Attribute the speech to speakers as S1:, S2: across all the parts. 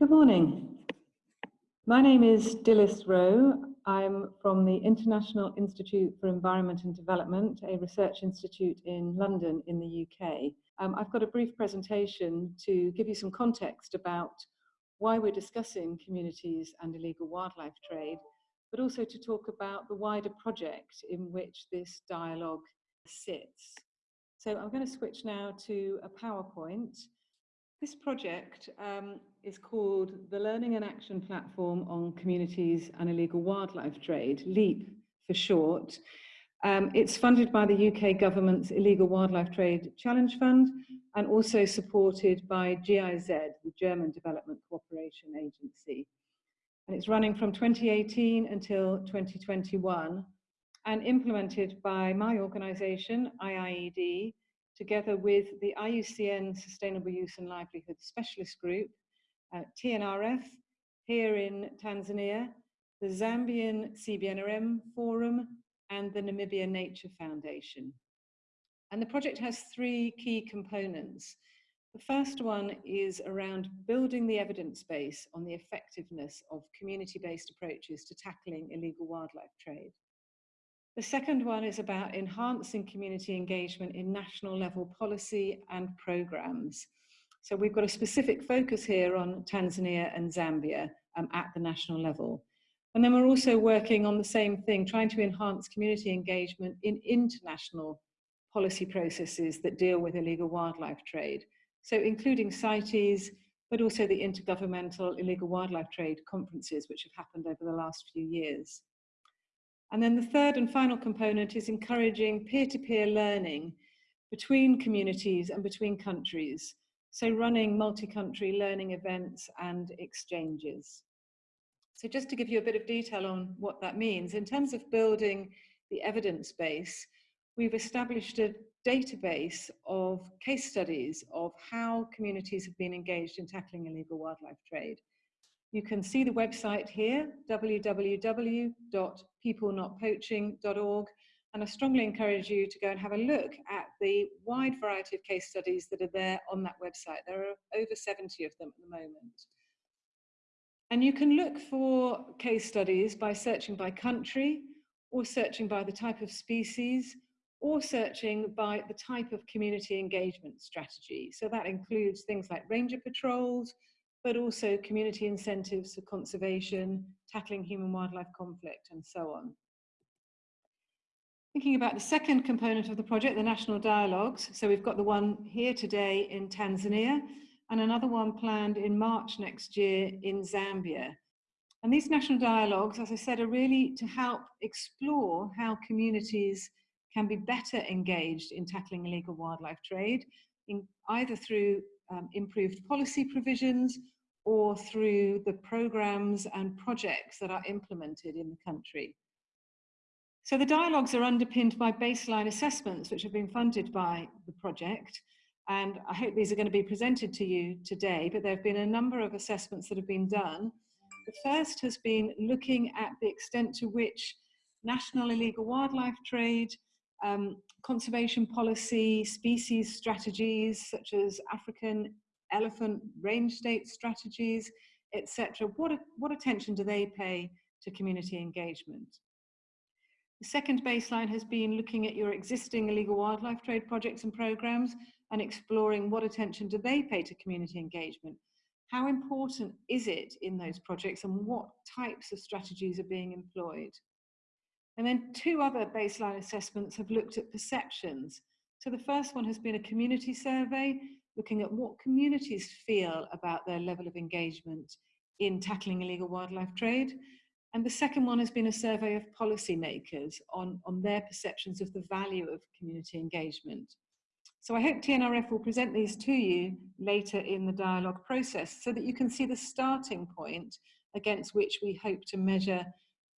S1: Good morning. My name is Dilys Roe. I'm from the International Institute for Environment and Development, a research institute in London in the UK. Um, I've got a brief presentation to give you some context about why we're discussing communities and illegal wildlife trade, but also to talk about the wider project in which this dialogue sits. So I'm going to switch now to a PowerPoint. This project um, is called the Learning and Action Platform on Communities and Illegal Wildlife Trade, LEAP for short. Um, it's funded by the UK government's Illegal Wildlife Trade Challenge Fund and also supported by GIZ, the German Development Cooperation Agency. And it's running from 2018 until 2021 and implemented by my organisation, IIED, together with the IUCN Sustainable Use and Livelihood Specialist Group, uh, TNRF here in Tanzania, the Zambian CBNRM Forum, and the Namibia Nature Foundation. And the project has three key components. The first one is around building the evidence base on the effectiveness of community-based approaches to tackling illegal wildlife trade. The second one is about enhancing community engagement in national level policy and programs. So we've got a specific focus here on Tanzania and Zambia um, at the national level. And then we're also working on the same thing, trying to enhance community engagement in international policy processes that deal with illegal wildlife trade. So including CITES, but also the Intergovernmental Illegal Wildlife Trade conferences, which have happened over the last few years. And then the third and final component is encouraging peer-to-peer -peer learning between communities and between countries. So running multi-country learning events and exchanges. So just to give you a bit of detail on what that means, in terms of building the evidence base, we've established a database of case studies of how communities have been engaged in tackling illegal wildlife trade. You can see the website here, www.peoplenotpoaching.org, and I strongly encourage you to go and have a look at the wide variety of case studies that are there on that website. There are over 70 of them at the moment. And you can look for case studies by searching by country, or searching by the type of species, or searching by the type of community engagement strategy. So that includes things like ranger patrols, but also community incentives for conservation, tackling human-wildlife conflict, and so on. Thinking about the second component of the project, the national dialogues. So we've got the one here today in Tanzania and another one planned in March next year in Zambia. And these national dialogues, as I said, are really to help explore how communities can be better engaged in tackling illegal wildlife trade, in either through um, improved policy provisions or through the programs and projects that are implemented in the country. So the dialogues are underpinned by baseline assessments which have been funded by the project and I hope these are going to be presented to you today, but there have been a number of assessments that have been done. The first has been looking at the extent to which national illegal wildlife trade um, conservation policy, species strategies such as African elephant range state strategies, etc. What, what attention do they pay to community engagement? The second baseline has been looking at your existing illegal wildlife trade projects and programs and exploring what attention do they pay to community engagement. How important is it in those projects and what types of strategies are being employed? And then two other baseline assessments have looked at perceptions. So the first one has been a community survey, looking at what communities feel about their level of engagement in tackling illegal wildlife trade. And the second one has been a survey of policymakers on, on their perceptions of the value of community engagement. So I hope TNRF will present these to you later in the dialogue process so that you can see the starting point against which we hope to measure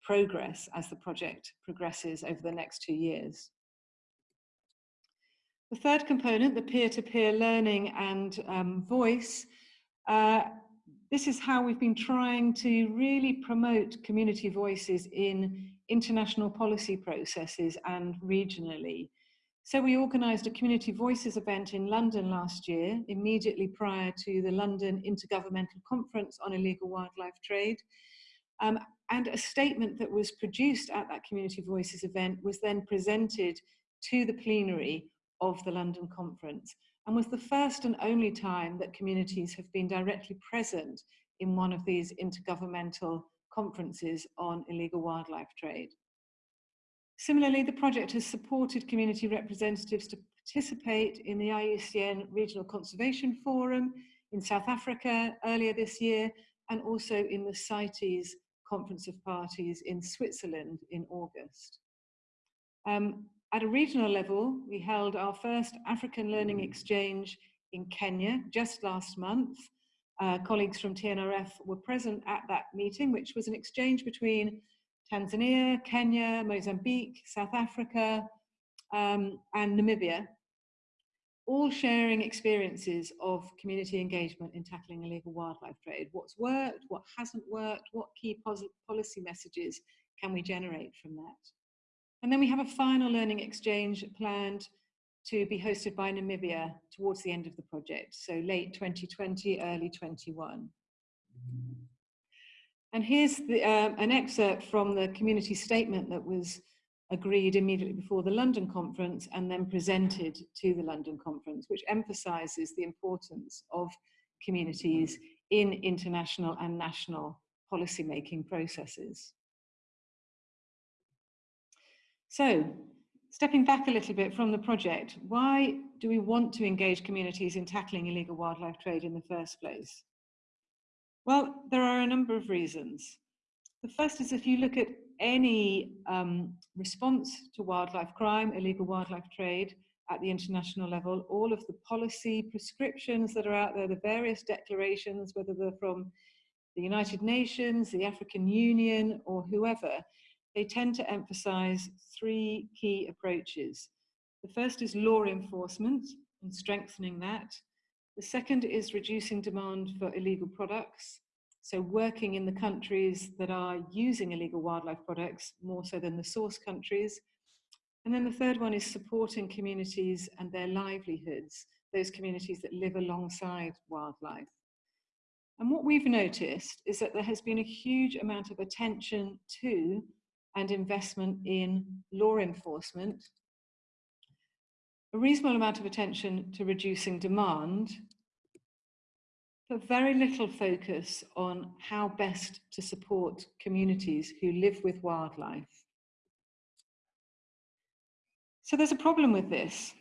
S1: progress as the project progresses over the next two years. The third component, the peer-to-peer -peer learning and um, voice, uh, this is how we've been trying to really promote community voices in international policy processes and regionally. So we organised a Community Voices event in London last year, immediately prior to the London Intergovernmental Conference on Illegal Wildlife Trade. Um, and a statement that was produced at that Community Voices event was then presented to the plenary of the London conference and was the first and only time that communities have been directly present in one of these intergovernmental conferences on illegal wildlife trade. Similarly, the project has supported community representatives to participate in the IUCN Regional Conservation Forum in South Africa earlier this year, and also in the CITES Conference of Parties in Switzerland in August. Um, at a regional level, we held our first African Learning Exchange in Kenya just last month. Uh, colleagues from TNRF were present at that meeting, which was an exchange between Tanzania, Kenya, Mozambique, South Africa, um, and Namibia, all sharing experiences of community engagement in tackling illegal wildlife trade. What's worked, what hasn't worked, what key policy messages can we generate from that? And then we have a final learning exchange planned to be hosted by Namibia towards the end of the project, so late 2020, early 21. And here's the, um, an excerpt from the community statement that was agreed immediately before the London conference and then presented to the London conference, which emphasizes the importance of communities in international and national policy-making processes. So, stepping back a little bit from the project, why do we want to engage communities in tackling illegal wildlife trade in the first place? Well, there are a number of reasons. The first is if you look at any um, response to wildlife crime, illegal wildlife trade at the international level, all of the policy prescriptions that are out there, the various declarations, whether they're from the United Nations, the African Union, or whoever, they tend to emphasize three key approaches. The first is law enforcement and strengthening that. The second is reducing demand for illegal products. So working in the countries that are using illegal wildlife products more so than the source countries. And then the third one is supporting communities and their livelihoods, those communities that live alongside wildlife. And what we've noticed is that there has been a huge amount of attention to and investment in law enforcement, a reasonable amount of attention to reducing demand, but very little focus on how best to support communities who live with wildlife. So there's a problem with this.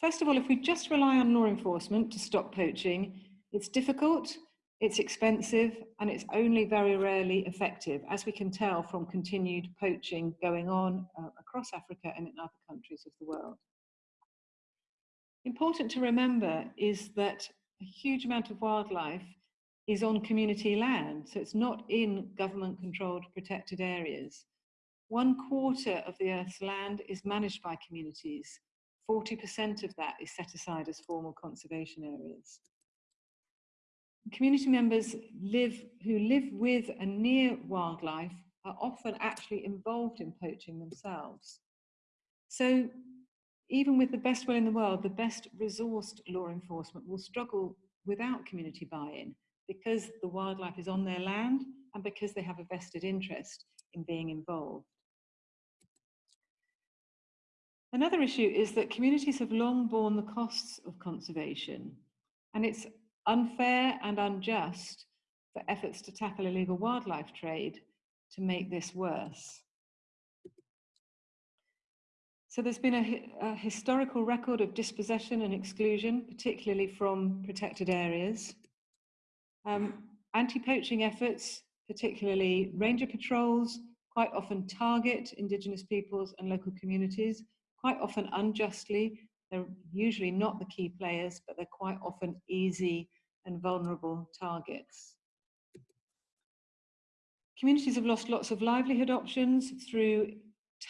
S1: First of all, if we just rely on law enforcement to stop poaching, it's difficult it's expensive and it's only very rarely effective, as we can tell from continued poaching going on uh, across Africa and in other countries of the world. Important to remember is that a huge amount of wildlife is on community land, so it's not in government controlled protected areas. One quarter of the Earth's land is managed by communities. 40% of that is set aside as formal conservation areas community members live who live with and near wildlife are often actually involved in poaching themselves. So even with the best will in the world, the best resourced law enforcement will struggle without community buy-in because the wildlife is on their land and because they have a vested interest in being involved. Another issue is that communities have long borne the costs of conservation and it's unfair and unjust for efforts to tackle illegal wildlife trade to make this worse. So there's been a, a historical record of dispossession and exclusion, particularly from protected areas. Um, Anti-poaching efforts, particularly ranger patrols, quite often target Indigenous peoples and local communities, quite often unjustly they're usually not the key players, but they're quite often easy and vulnerable targets. Communities have lost lots of livelihood options through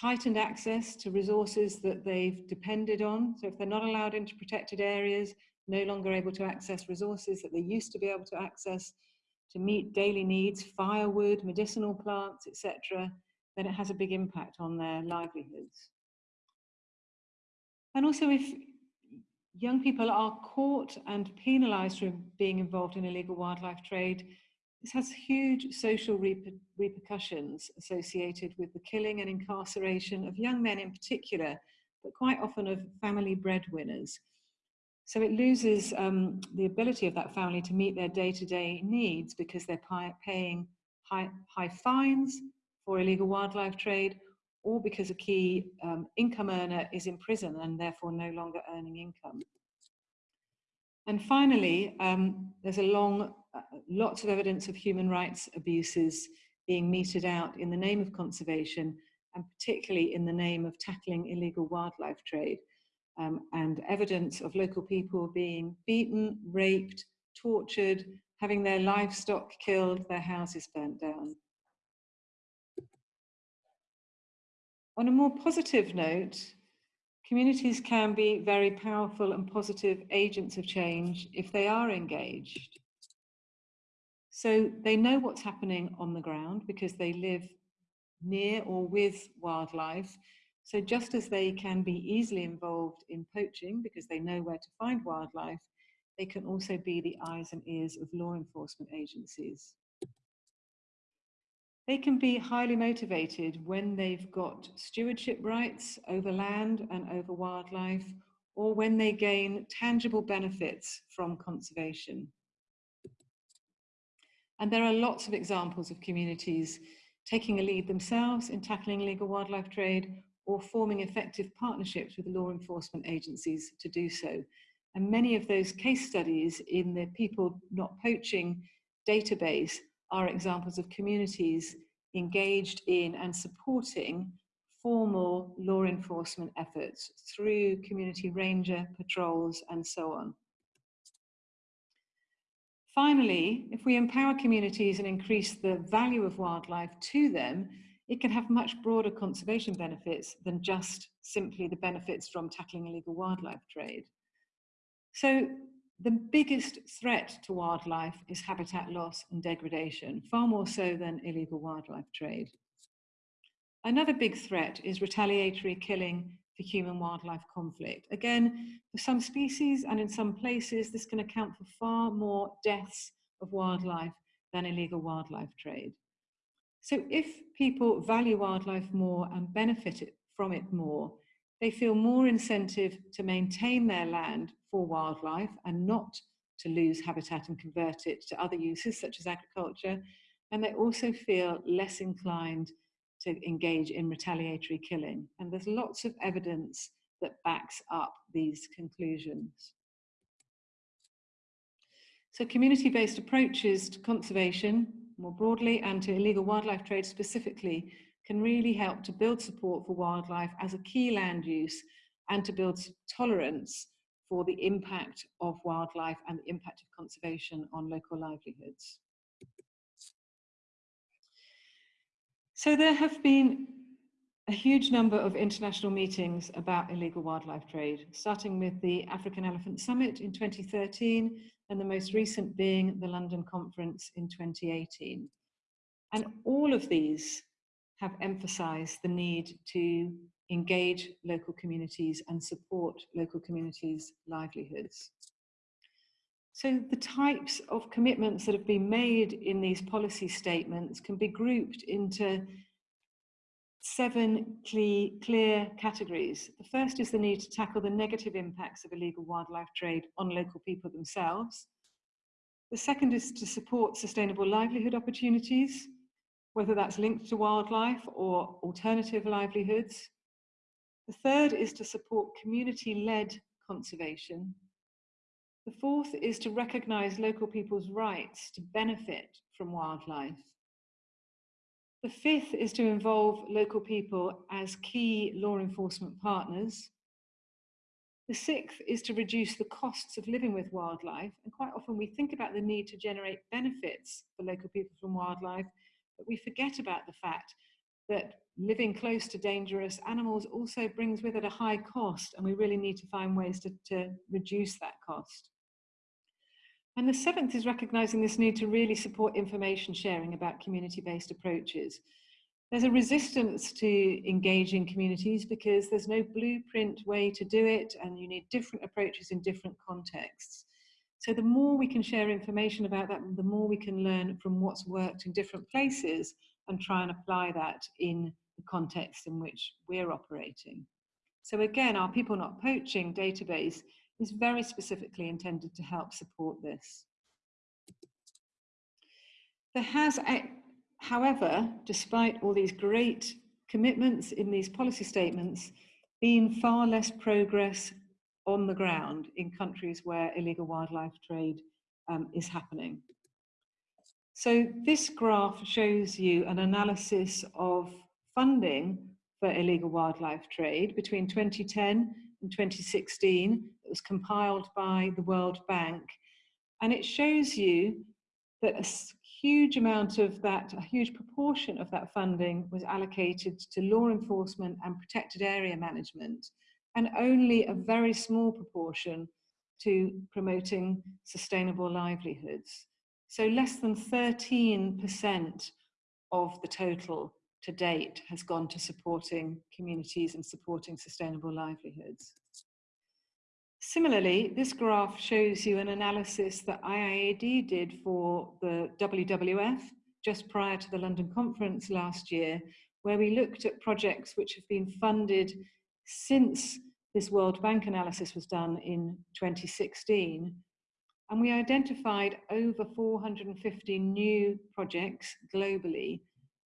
S1: tightened access to resources that they've depended on. So if they're not allowed into protected areas, no longer able to access resources that they used to be able to access to meet daily needs, firewood, medicinal plants, etc., then it has a big impact on their livelihoods. And also if young people are caught and penalised for being involved in illegal wildlife trade, this has huge social reper repercussions associated with the killing and incarceration of young men in particular, but quite often of family breadwinners. So it loses um, the ability of that family to meet their day-to-day -day needs because they're paying high, high fines for illegal wildlife trade or because a key um, income earner is in prison and therefore no longer earning income. And finally, um, there's a long, lots of evidence of human rights abuses being meted out in the name of conservation and particularly in the name of tackling illegal wildlife trade um, and evidence of local people being beaten, raped, tortured, having their livestock killed, their houses burnt down. On a more positive note, communities can be very powerful and positive agents of change if they are engaged. So they know what's happening on the ground because they live near or with wildlife. So just as they can be easily involved in poaching because they know where to find wildlife, they can also be the eyes and ears of law enforcement agencies. They can be highly motivated when they've got stewardship rights over land and over wildlife, or when they gain tangible benefits from conservation. And there are lots of examples of communities taking a lead themselves in tackling illegal wildlife trade or forming effective partnerships with law enforcement agencies to do so. And many of those case studies in the People Not Poaching database are examples of communities engaged in and supporting formal law enforcement efforts through community ranger patrols and so on. Finally, if we empower communities and increase the value of wildlife to them, it can have much broader conservation benefits than just simply the benefits from tackling illegal wildlife trade. So the biggest threat to wildlife is habitat loss and degradation, far more so than illegal wildlife trade. Another big threat is retaliatory killing for human-wildlife conflict. Again, for some species and in some places, this can account for far more deaths of wildlife than illegal wildlife trade. So if people value wildlife more and benefit from it more, they feel more incentive to maintain their land for wildlife and not to lose habitat and convert it to other uses such as agriculture. And they also feel less inclined to engage in retaliatory killing. And there's lots of evidence that backs up these conclusions. So community-based approaches to conservation more broadly and to illegal wildlife trade specifically can really help to build support for wildlife as a key land use and to build tolerance for the impact of wildlife and the impact of conservation on local livelihoods. So there have been a huge number of international meetings about illegal wildlife trade, starting with the African Elephant Summit in 2013 and the most recent being the London Conference in 2018. And all of these have emphasized the need to engage local communities and support local communities' livelihoods. So the types of commitments that have been made in these policy statements can be grouped into seven clear categories. The first is the need to tackle the negative impacts of illegal wildlife trade on local people themselves. The second is to support sustainable livelihood opportunities whether that's linked to wildlife or alternative livelihoods. The third is to support community-led conservation. The fourth is to recognise local people's rights to benefit from wildlife. The fifth is to involve local people as key law enforcement partners. The sixth is to reduce the costs of living with wildlife. And quite often we think about the need to generate benefits for local people from wildlife, but we forget about the fact that living close to dangerous animals also brings with it a high cost, and we really need to find ways to, to reduce that cost. And the seventh is recognizing this need to really support information sharing about community-based approaches. There's a resistance to engaging communities because there's no blueprint way to do it and you need different approaches in different contexts. So the more we can share information about that, the more we can learn from what's worked in different places and try and apply that in the context in which we're operating. So again, our People Not Poaching database is very specifically intended to help support this. There has, however, despite all these great commitments in these policy statements, been far less progress on the ground in countries where illegal wildlife trade um, is happening. So this graph shows you an analysis of funding for illegal wildlife trade between 2010 and 2016. It was compiled by the World Bank. And it shows you that a huge amount of that, a huge proportion of that funding was allocated to law enforcement and protected area management and only a very small proportion to promoting sustainable livelihoods. So less than 13% of the total to date has gone to supporting communities and supporting sustainable livelihoods. Similarly, this graph shows you an analysis that IIED did for the WWF just prior to the London conference last year, where we looked at projects which have been funded since this World Bank analysis was done in 2016. And we identified over 450 new projects globally.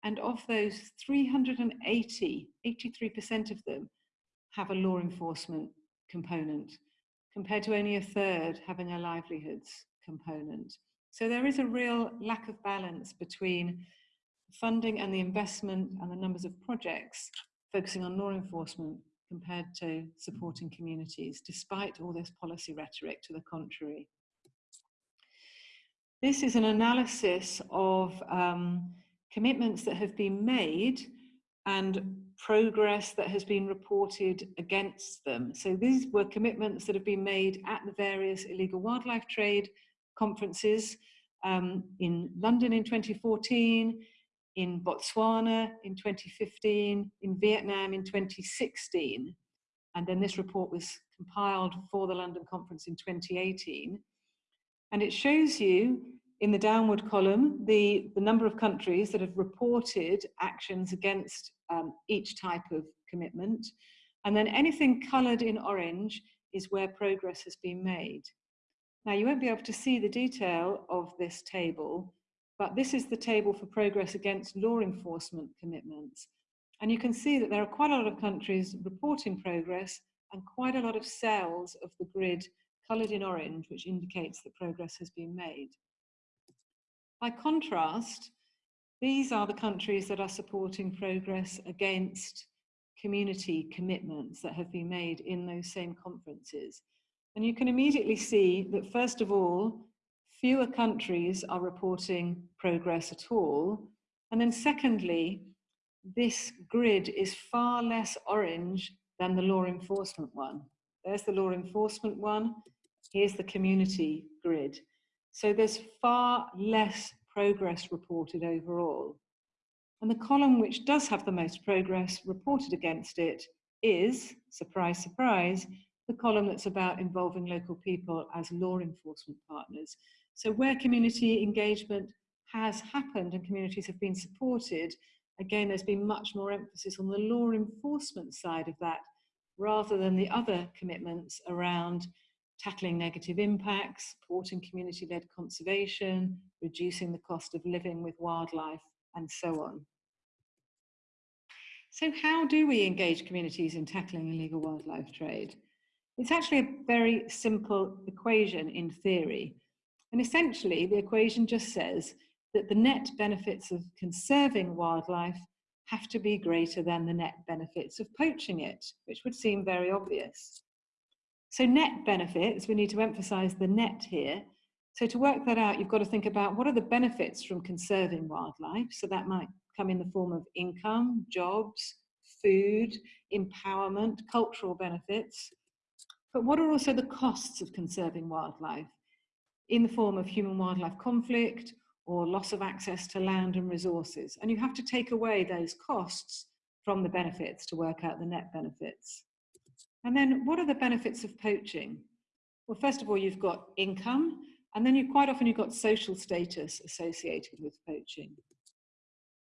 S1: And of those, 380, 83% of them have a law enforcement component, compared to only a third having a livelihoods component. So there is a real lack of balance between funding and the investment and the numbers of projects focusing on law enforcement compared to supporting communities, despite all this policy rhetoric to the contrary. This is an analysis of um, commitments that have been made and progress that has been reported against them. So these were commitments that have been made at the various illegal wildlife trade conferences um, in London in 2014, in Botswana in 2015, in Vietnam in 2016. And then this report was compiled for the London conference in 2018. And it shows you in the downward column the, the number of countries that have reported actions against um, each type of commitment. And then anything coloured in orange is where progress has been made. Now you won't be able to see the detail of this table, but this is the table for progress against law enforcement commitments. And you can see that there are quite a lot of countries reporting progress and quite a lot of cells of the grid coloured in orange, which indicates that progress has been made. By contrast, these are the countries that are supporting progress against community commitments that have been made in those same conferences. And you can immediately see that first of all, fewer countries are reporting progress at all. And then secondly, this grid is far less orange than the law enforcement one. There's the law enforcement one, here's the community grid. So there's far less progress reported overall. And the column which does have the most progress reported against it is, surprise, surprise, the column that's about involving local people as law enforcement partners. So where community engagement has happened and communities have been supported, again, there's been much more emphasis on the law enforcement side of that rather than the other commitments around tackling negative impacts, supporting community-led conservation, reducing the cost of living with wildlife, and so on. So how do we engage communities in tackling illegal wildlife trade? It's actually a very simple equation in theory. And essentially, the equation just says that the net benefits of conserving wildlife have to be greater than the net benefits of poaching it, which would seem very obvious. So net benefits, we need to emphasize the net here. So to work that out, you've got to think about what are the benefits from conserving wildlife. So that might come in the form of income, jobs, food, empowerment, cultural benefits. But what are also the costs of conserving wildlife? in the form of human wildlife conflict or loss of access to land and resources. And you have to take away those costs from the benefits to work out the net benefits. And then what are the benefits of poaching? Well, first of all, you've got income, and then you quite often you've got social status associated with poaching.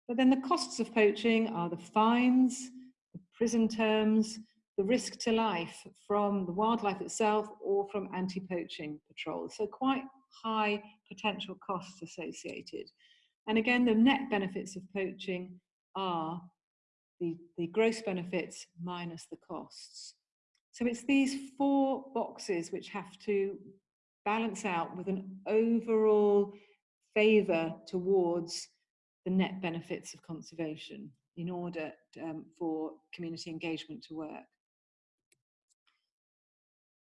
S1: But then the costs of poaching are the fines, the prison terms, the risk to life from the wildlife itself or from anti-poaching patrols. So quite high potential costs associated. And again, the net benefits of poaching are the, the gross benefits minus the costs. So it's these four boxes which have to balance out with an overall favour towards the net benefits of conservation in order um, for community engagement to work.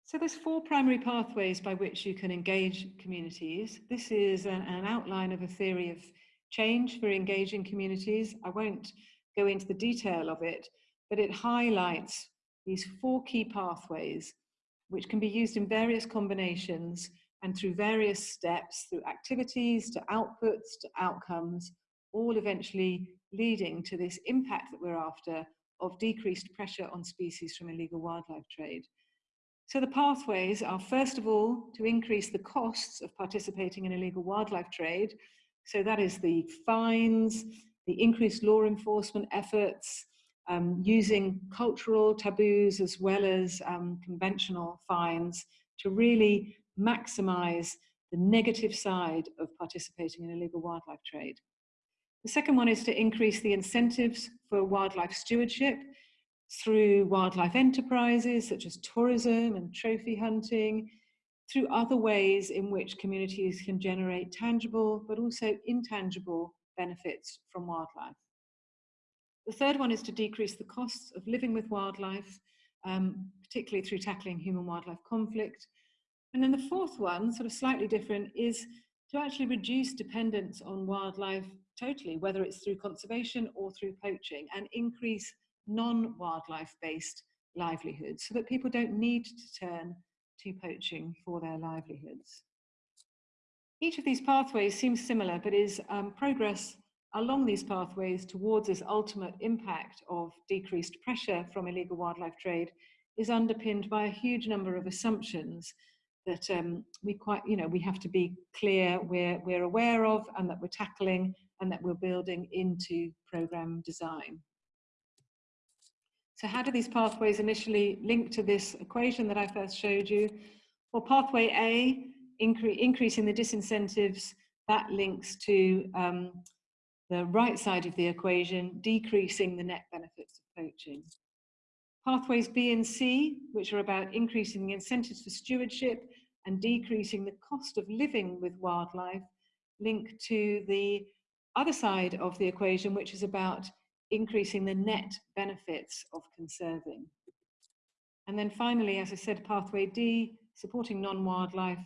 S1: So there's four primary pathways by which you can engage communities. This is an, an outline of a theory of change for engaging communities. I won't go into the detail of it, but it highlights these four key pathways which can be used in various combinations and through various steps, through activities to outputs to outcomes, all eventually leading to this impact that we're after of decreased pressure on species from illegal wildlife trade. So the pathways are first of all to increase the costs of participating in illegal wildlife trade. So that is the fines, the increased law enforcement efforts, um, using cultural taboos as well as um, conventional fines to really maximize the negative side of participating in illegal wildlife trade. The second one is to increase the incentives for wildlife stewardship through wildlife enterprises such as tourism and trophy hunting, through other ways in which communities can generate tangible but also intangible benefits from wildlife. The third one is to decrease the costs of living with wildlife, um, particularly through tackling human-wildlife conflict. And then the fourth one, sort of slightly different, is to actually reduce dependence on wildlife totally, whether it's through conservation or through poaching, and increase non-wildlife based livelihoods so that people don't need to turn to poaching for their livelihoods. Each of these pathways seems similar, but is um, progress along these pathways towards this ultimate impact of decreased pressure from illegal wildlife trade is underpinned by a huge number of assumptions that um, we quite, you know, we have to be clear we're, we're aware of and that we're tackling and that we're building into program design. So how do these pathways initially link to this equation that I first showed you? Well, pathway A, incre increasing the disincentives, that links to um, the right side of the equation, decreasing the net benefits of poaching. Pathways B and C, which are about increasing the incentives for stewardship and decreasing the cost of living with wildlife, link to the other side of the equation, which is about increasing the net benefits of conserving. And then finally, as I said, pathway D, supporting non-wildlife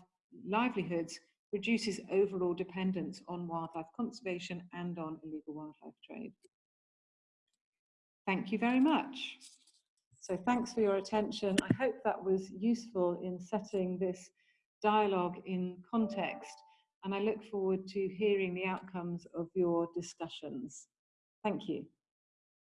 S1: livelihoods reduces overall dependence on wildlife conservation and on illegal wildlife trade. Thank you very much. So thanks for your attention. I hope that was useful in setting this dialogue in context and I look forward to hearing the outcomes of your discussions. Thank you.